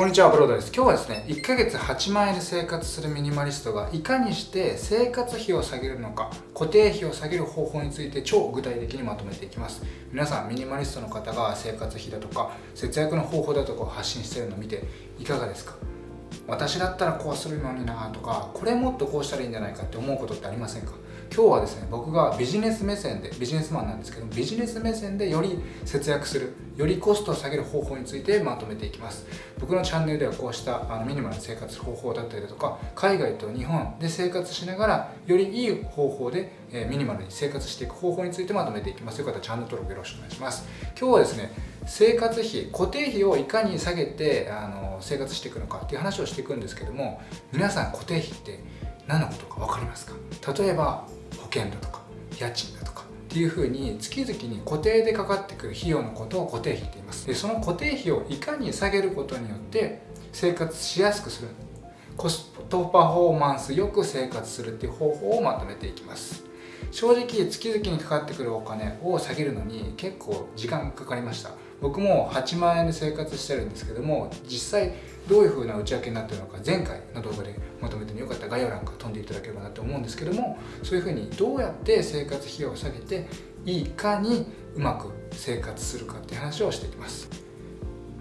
こんにちは、ブロードです。今日はですね、1ヶ月8万円で生活するミニマリストがいかにして生活費を下げるのか、固定費を下げる方法について超具体的にまとめていきます。皆さん、ミニマリストの方が生活費だとか、節約の方法だとかを発信してるのを見ていかがですか？私だったらこうするのになとか、これもっとこうしたらいいんじゃないかって思うことってありませんか？今日はですね僕がビジネス目線でビジネスマンなんですけどビジネス目線でより節約するよりコストを下げる方法についてまとめていきます。僕のチャンネルではこうしたあのミニマルな生活方法だったりだとか海外と日本で生活しながらよりいい方法で、えミニマルに生活していく方法についてまとめていきます。よかったらチャンネル登録よろしくお願いします。今日はですね生活費固定費をいかに下げてあの生活していくのかっていう話をしていくんですけども皆さん固定費って何のことか分かりますか？例えば険だとか家賃だとかっていうふうに月々に固定でかかってくる費用のことを固定費って言います。でその固定費をいかに下げることによって生活しやすくする。コストパフォーマンスよく生活するっていう方法をまとめていきます。正直月々にかかってくるお金を下げるのに結構時間がかかりました。僕も8万円で生活してるんですけども実際どういう風な内訳になってるのか前回の動画でまとめてよかった。ら概要欄から飛んでいただければなと思うんですけどもそういう風にどうやって生活費用を下げていいかにうまく生活するかって話をしていきます。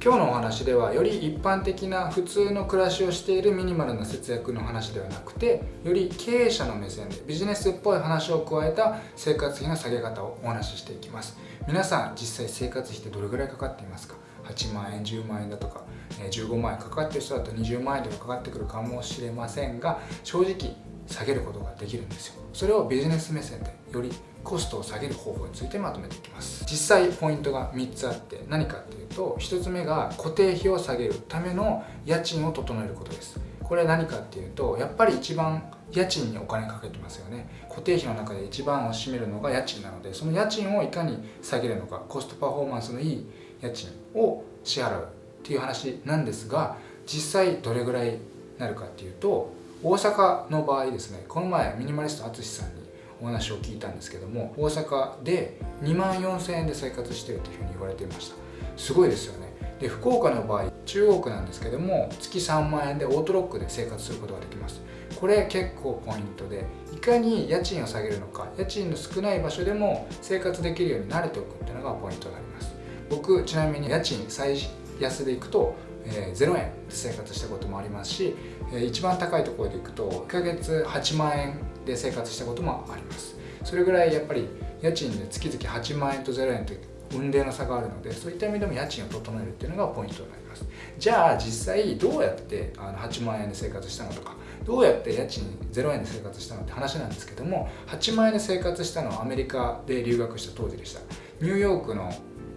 今日のお話ではより一般的な普通の暮らしをしているミニマルな節約の話ではなくてより経営者の目線でビジネスっぽい話を加えた生活費の下げ方をお話ししていきます。皆さん実際生活費ってどれぐらいかかっていますか？8万円10万円だとか15万円かかってる人だと20万円とかかかってくるかもしれませんが正直下げることができるんですよ。それをビジネス目線でよりコストを下げる方法についてまとめていきます。実際ポイントが3つあって何かっていうと1つ目が固定費を下げるための家賃を整えることです。これは何かっていうとやっぱり一番家賃にお金かけてますよね。固定費の中で一番を占めるのが家賃なのでその家賃をいかに下げるのかコストパフォーマンスのいい家賃を支払うっていう話なんですが実際どれぐらいなるかっていうと大阪の場合ですねこの前ミニマリスト淳さんにお話を聞いたんですけども大阪で2万4000円で生活してるというふうに言われていました。すごいですよね。で福岡の場合中央区なんですけども月3万円でオートロックで生活することができます。これ結構ポイントでいかに家賃を下げるのか家賃の少ない場所でも生活できるように慣れておくっていうのがポイントになります。僕ちなみに家賃最安でいくと、えー、0円で生活したこともありますし、えー、一番高いところでいくと1ヶ月8万円で生活したこともあります。それぐらいやっぱり家賃で月々8万円と0円という運命の差があるのでそういった意味でも家賃を整えるっていうのがポイントになります。じゃあ実際どうやってあの8万円で生活したのとかどうやって家賃0円で生活したのって話なんですけども8万円で生活したのはアメリカで留学した当時でした。ニューヨークの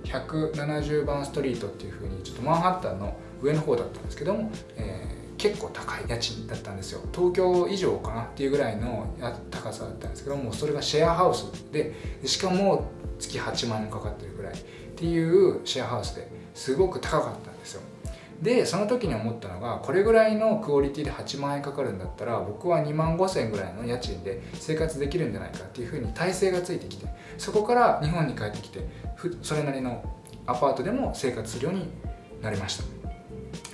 170番ストリートっていう風にちょっとマンハッタンの上の方だったんですけども、えー、結構高い家賃だったんですよ。東京以上かなっていうぐらいの高さだったんですけどもそれがシェアハウスでしかも月8万円かかってるぐらいっていうシェアハウスですごく高かったんですよ。でその時に思ったのがこれぐらいのクオリティで8万円かかるんだったら僕は2万5千円ぐらいの家賃で生活できるんじゃないかっていうふうに体制がついてきてそこから日本に帰ってきてそれなりのアパートでも生活するようになりました。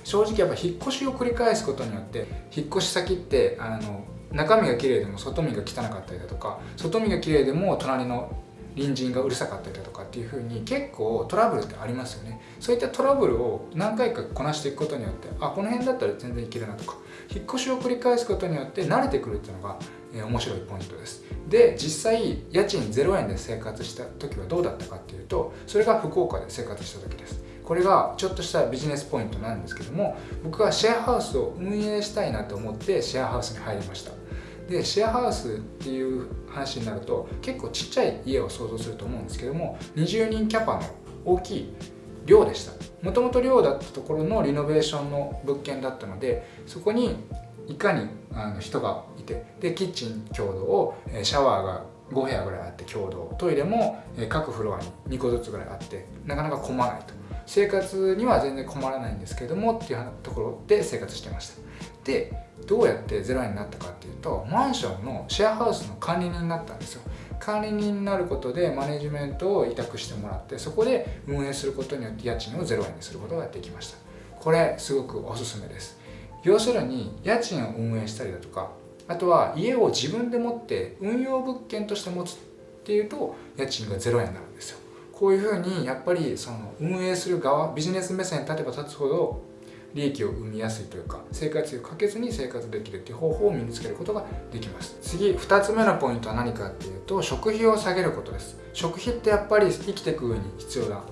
正直やっぱ引っ越しを繰り返すことによって引っ越し先ってあの中身が綺麗でも外見が汚かったりだとか外見が綺麗でも隣の隣人がうるさかったりだとかっていう風に結構トラブルってありますよね。そういったトラブルを何回かこなしていくことによってあこの辺だったら全然いけるなとか引っ越しを繰り返すことによって慣れてくるっていうのが、えー、面白いポイントです。で実際家賃0円で生活した時はどうだったかっていうとそれが福岡で生活した時です。これがちょっとしたビジネスポイントなんですけども僕はシェアハウスを運営したいなと思ってシェアハウスに入りました。でシェアハウスっていう話になると結構ちっちゃい家を想像すると思うんですけども20人キャパの大きい寮でした。もともと寮だったところのリノベーションの物件だったのでそこにいかにあの人がいてでキッチン共同シャワーが5部屋ぐらいあって共同トイレも各フロアに2個ずつぐらいあってなかなか混まないと。生活には全然困らないんですけどもっていうところで生活してました。でどうやってゼロになったかっていうとマンションのシェアハウスの管理人になったんですよ。管理人になることでマネジメントを委託してもらってそこで運営することによって家賃を0円にすることができました。これすごくおすすめです。要するに家賃を運営したりだとかあとは家を自分で持って運用物件として持つっていうと家賃が0円になるんですよ。こういうふうにやっぱりその運営する側ビジネス目線に立てば立つほど利益を生みやすいというか生活費をかけずに生活できるっていう方法を身につけることができます。次2つ目のポイントは何かっていうと食費を下げることです。食費ってやっぱり生きていく上に必要な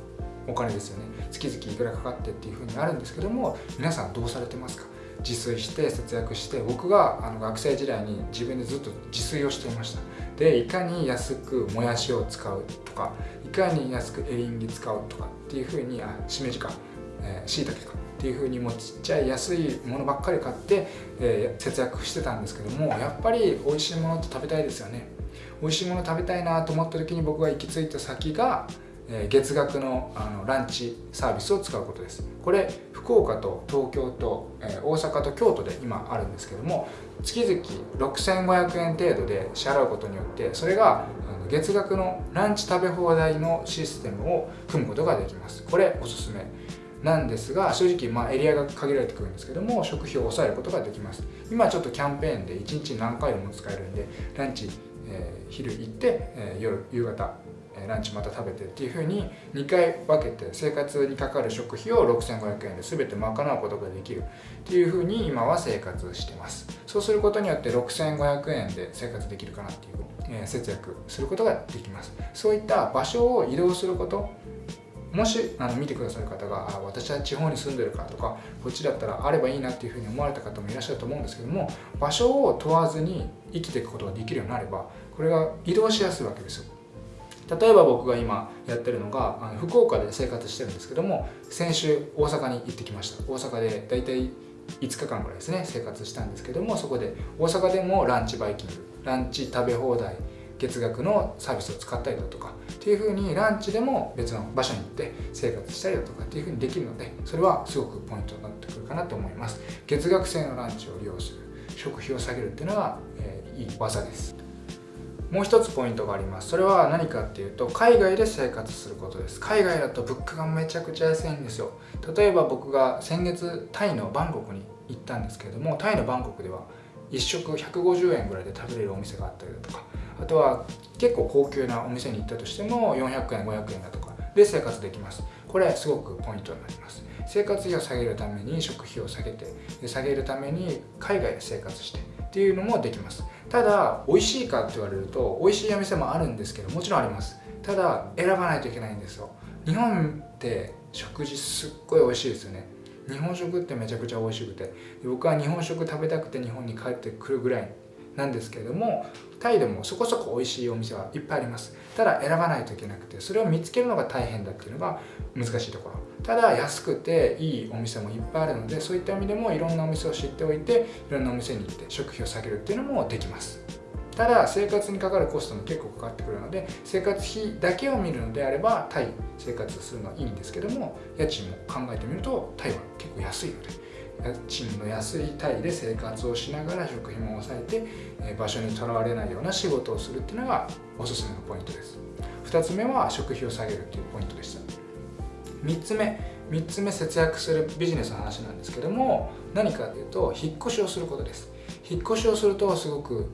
お金ですよね。月々いくらかかってっていうふうにあるんですけども皆さんどうされてますか？自炊して節約して僕があの学生時代に自分でずっと自炊をしていました。でいかに安くもやしを使うとかいかに安くエリンギ使うとかっていうふうにあしめじかしいたけか。っていうふうにもうちっちゃい安いものばっかり買って、えー、節約してたんですけどもやっぱり美味しいものって食べたいですよね。美味しいもの食べたいなと思った時に僕が行き着いた先がえ月額のあのランチサービスを使うことです。これ福岡と東京と、え大阪と京都で今あるんですけども月々6500円程度で支払うことによってそれが月額のランチ食べ放題のシステムを組むことができます。これおすすめ。なんですが正直まあエリアが限られてくるんですけども食費を抑えることができます。今ちょっとキャンペーンで1日何回も使えるんでランチ、えー、昼行って、えー、夜夕方ランチまた食べてっていうふうに2回分けて生活にかかる食費を6500円で全て賄うことができるっていうふうに今は生活してます。そうすることによって6500円で生活できるかなっていう、え、節約することができます。そういった場所を移動することもしあの見てくださる方が私は地方に住んでるからとかこっちだったらあればいいなっていうふうに思われた方もいらっしゃると思うんですけども場所を問わずに生きていくことができるようになればこれが移動しやすいわけですよ。例えば僕が今やってるのがあの福岡で生活してるんですけども先週大阪に行ってきました。大阪で大体5日間ぐらいですね生活したんですけどもそこで大阪でもランチバイキングランチ食べ放題月額のサービスを使ったりだとかっていうふうにランチでも別の場所に行って生活したりだとかっていうふうにできるのでそれはすごくポイントになってくるかなと思います。月額制のランチを利用する食費を下げるっていうのは、えー、いい技です。もう一つポイントがあります。それは何かっていうと海外で生活することです。海外だと物価がめちゃくちゃ安いんですよ。例えば僕が先月タイのバンコクに行ったんですけれどもタイのバンコクでは1食150円ぐらいで食べれるお店があったりだとかあとは結構高級なお店に行ったとしても400円500円だとかで生活できます。これすごくポイントになります。生活費を下げるために食費を下げて下げるために海外で生活してっていうのもできます。ただ美味しいかって言われると美味しいお店もあるんですけどもちろんあります。ただ選ばないといけないんですよ。日本って食事すっごい美味しいですよね。日本食ってめちゃくちゃ美味しくて僕は日本食食べたくて日本に帰ってくるぐらいなんですけれどもタイでもそこそこ美味しいお店はいっぱいあります。ただ選ばないといけなくてそれを見つけるのが大変だっていうのが難しいところ。ただ安くていいお店もいっぱいあるのでそういった意味でもいろんなお店を知っておいていろんなお店に行って食費を下げるっていうのもできます。ただ生活にかかるコストも結構かかってくるので生活費だけを見るのであればタイ生活するのはいいんですけども家賃も考えてみるとタイは結構安いので家賃の安いタイで生活をしながら食費も抑えて場所にとらわれないような仕事をするっていうのがおすすめのポイントです。2つ目は食費を下げるっていうポイントでした。3つ目3つ目節約するビジネスの話なんですけども何かというと引っ越しをすることです。引っ越しをするとすごく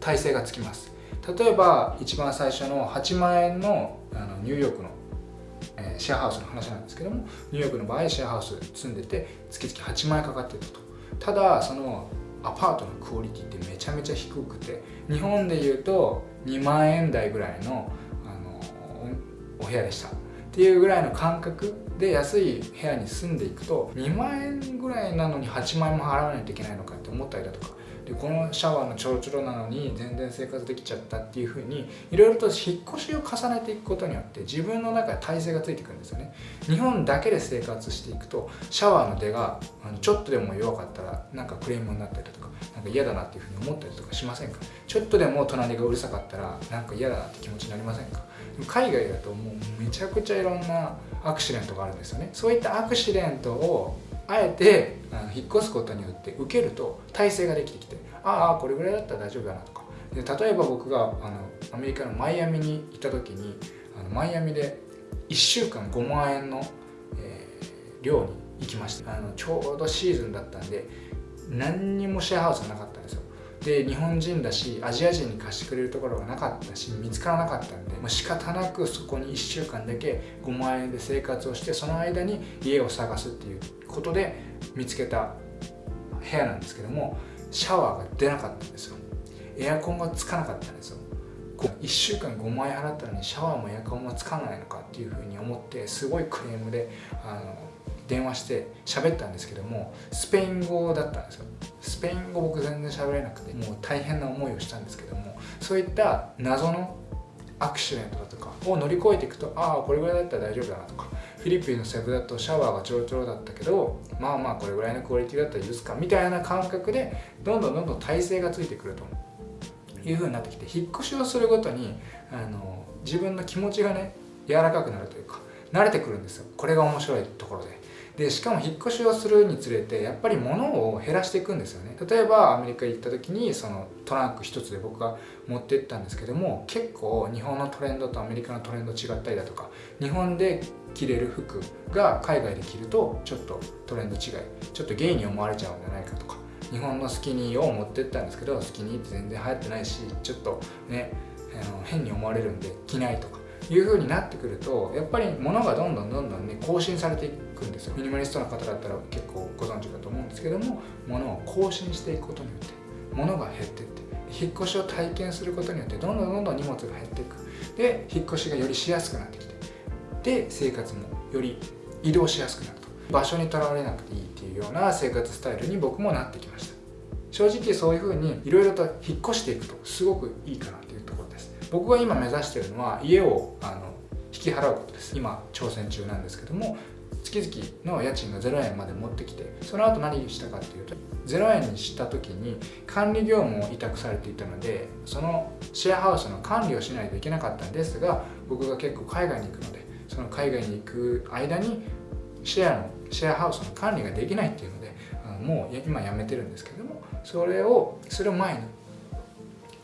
体勢がつきます。例えば一番最初の8万円のあのニューヨークの、シェアハウスの話なんですけどもニューヨークの場合シェアハウス住んでて月々8万円かかってると。ただそのアパートのクオリティってめちゃめちゃ低くて日本でいうと2万円台ぐらいのあのお部屋でした。っていうぐらいの感覚で安い部屋に住んでいくと2万円ぐらいなのに8万円も払わないといけないのかって思ったりだとかでこのシャワーのちょろちょろなのに全然生活できちゃったっていう風にいろいろと引っ越しを重ねていくことによって自分の中で体勢がついてくるんですよね。日本だけで生活していくとシャワーの出がちょっとでも弱かったらなんかクレームになったりとかなんか嫌だなっていう風に思ったりとかしませんか？ちょっとでも隣がうるさかったらなんか嫌だなって気持ちになりませんか？海外だともうめちゃくちゃいろんなアクシデントがあるんですよね。そういったアクシデントをあえて引っ越すことによって受けると体制ができてきてああこれぐらいだったら大丈夫だなとか。で例えば僕があのアメリカのマイアミに行った時にあのマイアミで1週間5万円の、えー、寮に行きましたあのちょうどシーズンだったんで何にもシェアハウスがなかったんですよ。で日本人だしアジア人に貸してくれるところがなかったし見つからなかったんで、まあ、仕方なくそこに1週間だけ5万円で生活をしてその間に家を探すっていうことで見つけた部屋なんですけどもシャワーが出なかったんですよ。エアコンがつかなかったんですよ。1週間5万円払ったのにシャワーもエアコンもつかないのかっていうふうに思ってすごいクレームであの電話して喋ったんですけどもスペイン語だったんですよ。スペイン語僕全然喋れなくてもう大変な思いをしたんですけどもそういった謎のアクシデントだとかを乗り越えていくとああこれぐらいだったら大丈夫だなとかフィリピンのセブだとシャワーがちょろちょろだったけどまあまあこれぐらいのクオリティだったら許すかみたいな感覚でどんどんどんどん体勢がついてくるというふうになってきて引っ越しをするごとにあの自分の気持ちがね柔らかくなるというか慣れてくるんですよ。これが面白いところで。でしかも引っ越しをするにつれてやっぱり物を減らしていくんですよね。例えばアメリカ行った時にそのトランク一つで僕が持ってったんですけども結構日本のトレンドとアメリカのトレンド違ったりだとか日本で着れる服が海外で着るとちょっとトレンド違いちょっとゲイに思われちゃうんじゃないかとか日本のスキニーを持ってったんですけどスキニーって全然流行ってないしちょっとねあの変に思われるんで着ないとかいう風になってくるとやっぱり物がどんどんどんどんね更新されていく。んですよ。ミニマリストの方だったら結構ご存知かと思うんですけども物を更新していくことによって物が減っていって引っ越しを体験することによってどんどんどんどん荷物が減っていく。で引っ越しがよりしやすくなってきてで生活もより移動しやすくなると。場所にとらわれなくていいっていうような生活スタイルに僕もなってきました。正直そういうふうにいろいろと引っ越していくとすごくいいかなっていうところです。僕が今目指してるのは家をあの引き払うことです。今挑戦中なんですけども月々の家賃が0円まで持ってきてその後何したかっていうと0円にした時に管理業務を委託されていたのでそのシェアハウスの管理をしないといけなかったんですが僕が結構海外に行くのでその海外に行く間にシェアのシェアハウスの管理ができないっていうのでもう今やめてるんですけどもそれをする前に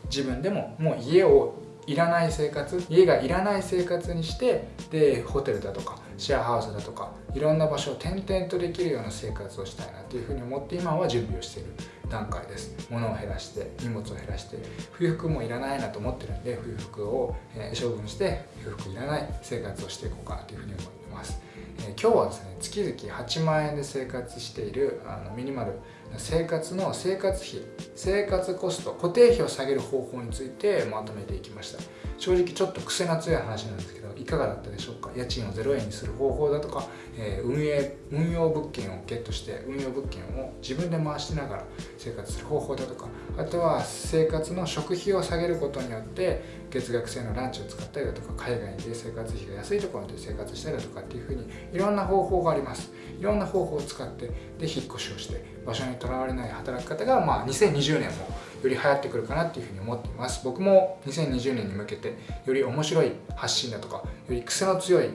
自分でももう家をいらない生活家がいらない生活にしてでホテルだとかシェアハウスだとかいろんな場所を転々とできるような生活をしたいなというふうに思って今は準備をしている段階です。物を減らして荷物を減らして冬服もいらないなと思ってるんで冬服を、え処分して冬服いらない生活をしていこうかなというふうに思ってます、え今日はですね月々8万円で生活しているあのミニマル生活の生活費生活コスト固定費を下げる方法についてまとめていきました。正直ちょっと癖が強い話なんですけどかがだったでしょうか？家賃を0円にする方法だとか、えー、運営運用物件をゲットして運用物件を自分で回しながら生活する方法だとかあとは生活の食費を下げることによって月額制のランチを使ったりだとか海外で生活費が安いところで生活したりだとかっていうふうにいろんな方法があります。いろんな方法を使ってで引っ越しをして場所にとらわれない働き方が、まあ、2020年もより流行ってくるかなっていうふうに思っています。僕も2020年に向けてより面白い発信だとかより癖の強い、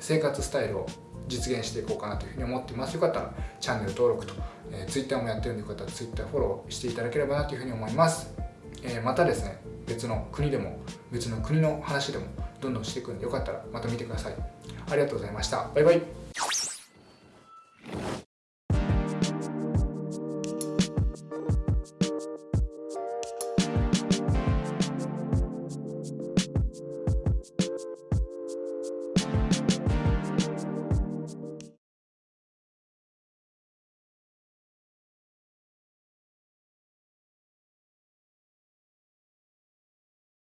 生活スタイルを実現していこうかなというふうに思っています。よかったらチャンネル登録と、えー、Twitter もやってるんでよかったら Twitter フォローしていただければなというふうに思います、えー、またですね別の国でも別の国の話でもどんどんしていくんでよかったらまた見てください。ありがとうございました。バイバイ。